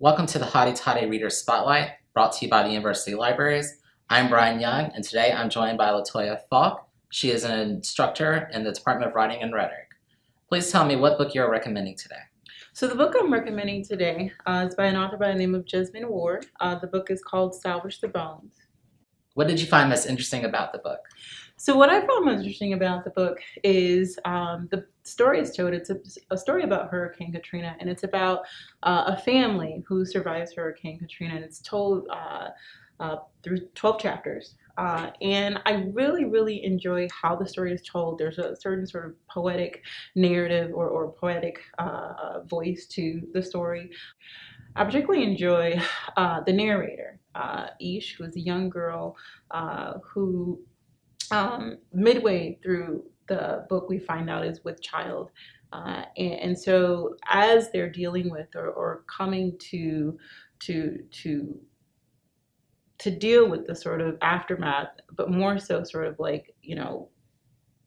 Welcome to the Hotty Toddy Reader Spotlight, brought to you by the University Libraries. I'm Brian Young, and today I'm joined by Latoya Falk. She is an instructor in the Department of Writing and Rhetoric. Please tell me what book you're recommending today. So the book I'm recommending today uh, is by an author by the name of Jesmyn Ward. Uh, the book is called Salvage the Bones. What did you find most interesting about the book? So what I found most interesting about the book is um, the story is told. It's a, a, story about Hurricane Katrina, and it's about uh, a family who survives Hurricane Katrina, and it's told uh, uh, through 12 chapters. Uh, and I really, really enjoy how the story is told. There's a certain sort of poetic narrative or, or poetic uh, voice to the story. I particularly enjoy uh, the narrator, Esch, who is a young girl who um, midway through the book we find out is with child. Uh, and, and, so as they're dealing with or, or coming to to to to deal with the sort of aftermath, but more so sort of like, you know,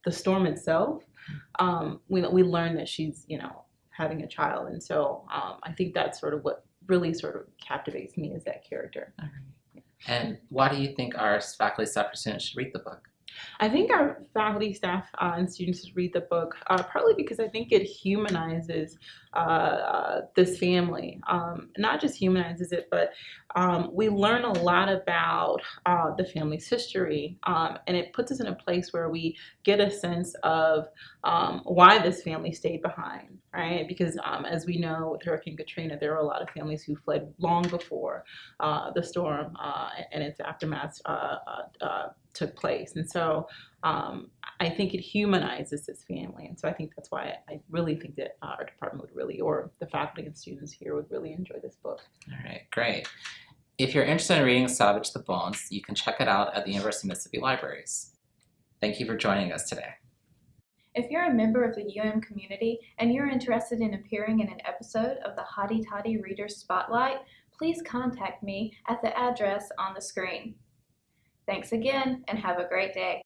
the storm itself, um, we, we learn that she's, you know, having a child. And so um, I think that's sort of what really sort of captivates me as that character. And why do you think our faculty staff students should read the book? I think our faculty, staff, uh, and students should read the book, uh, partly because I think it humanizes uh, uh, this family. Um, not just humanizes it, but um, we learn a lot about uh, the family's history, um, and it puts us in a place where we get a sense of um, why this family stayed behind, right? Because um, as we know with Hurricane Katrina, there were a lot of families who fled long before uh, the storm and its aftermath took place. And so um, I think it humanizes this family. And so I think that's why I really think that our department would really, or the faculty and students here would really enjoy this book. All right, great. If you're interested in reading Salvage the Bones, you can check it out at the University of Mississippi Libraries. Thank you for joining us today. If you're a member of the UM community and you're interested in appearing in an episode of the Hotty Toddy Reader Spotlight, please contact me at the address on the screen. Thanks again and have a great day.